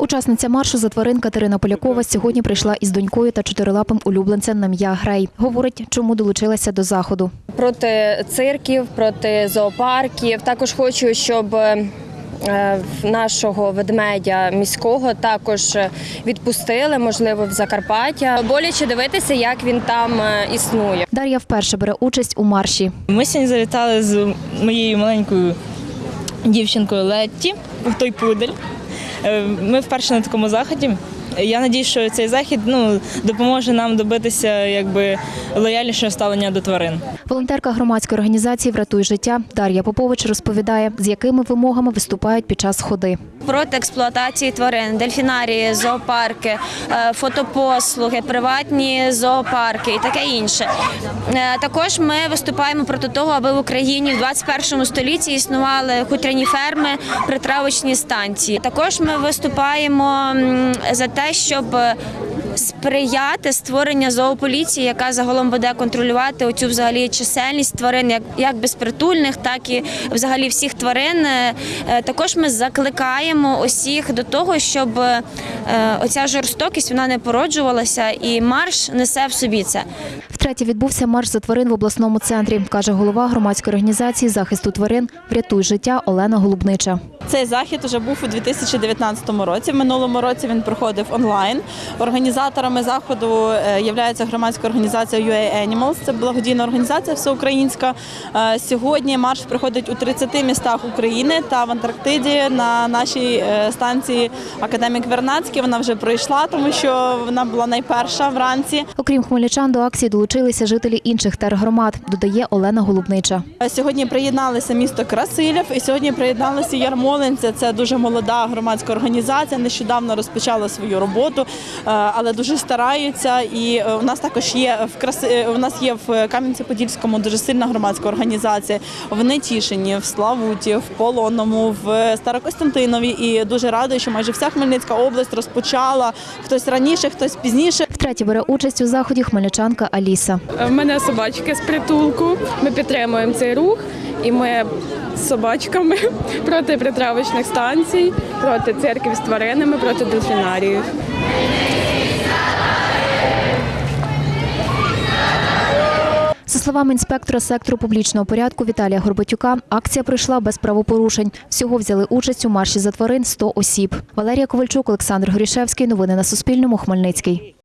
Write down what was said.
Учасниця маршу за тварин Катерина Полякова сьогодні прийшла із донькою та чотирилапим улюбленцем на м'я Грей. Говорить, чому долучилася до заходу. проти цирків, проти зоопарків. Також хочу, щоб е, нашого ведмедя міського також відпустили, можливо, в Закарпаття. Боляче дивитися, як він там е, існує. Дар'я вперше бере участь у марші. Ми сьогодні завітали з моєю маленькою дівчинкою Летті, той пудель. Е, Ми вперше на такому заході. Я сподіваюся, що цей захід ну, допоможе нам добитися якби, лояльнішого ставлення до тварин. Волонтерка громадської організації Врятуй життя Дар'я Попович розповідає, з якими вимогами виступають під час ходи. Проти експлуатації тварин, дельфінарії, зоопарки, е, фотопослуги, приватні зоопарки і таке інше. Е, Також ми виступаємо проти того, аби в Україні в 21 столітті існували хутряні ферми, притравочні станції. Також ми виступаємо за те, щоб сприяти створення зоополіції, яка загалом буде контролювати оцю взагалі чисельність тварин, як, як безпритульних, так і взагалі всіх тварин. Е, Також ми закликаємо усіх до того, щоб е, оця жорстокість вона не породжувалася, і марш несе в собі це. Втретє відбувся марш за тварин в обласному центрі, каже голова громадської організації захисту тварин Врятуй життя Олена Голубнича. Цей захід вже був у 2019 році. В минулому році він проходив онлайн. Організаторами заходу е, є громадська організація UA Animals. Це благодійна організація всеукраїнська. Е, Сьогодні марш проходить у 30 містах України та в Антарктиді на нашій е, станції Академік Вернацький. Вона вже пройшла, тому що вона була найперша вранці. Окрім хмельничан, до акції долучилися жителі інших тергромад, додає Олена Голубнича. Сьогодні приєдналися місто Красилів і сьогодні приєдналися Ярмолинця. Це дуже молода громадська організація. Нещодавно розпочала свою роботу, е, але дуже стараються. І е, у нас також є в Краси... е, у нас є в Кам'янці-Подільському дуже сильна громадська організація. В Нетішині, в Славуті, в Полонному, в Старокостянтинові. І дуже рада, що майже вся Хмельницька область розпочала хтось раніше, хтось пізніше. Втретє бере участь у заході хмельничанка Аліса. В мене собачки з притулку. Ми підтримуємо цей рух, і ми з собачками проти притравочних станцій, проти церків з тваринами, проти дельфінаріїв. За словами інспектора сектору публічного порядку Віталія Горбатюка, акція пройшла без правопорушень. Всього взяли участь у марші за тварин 100 осіб. Валерія Ковальчук, Олександр Горішевський. Новини на Суспільному. Хмельницький.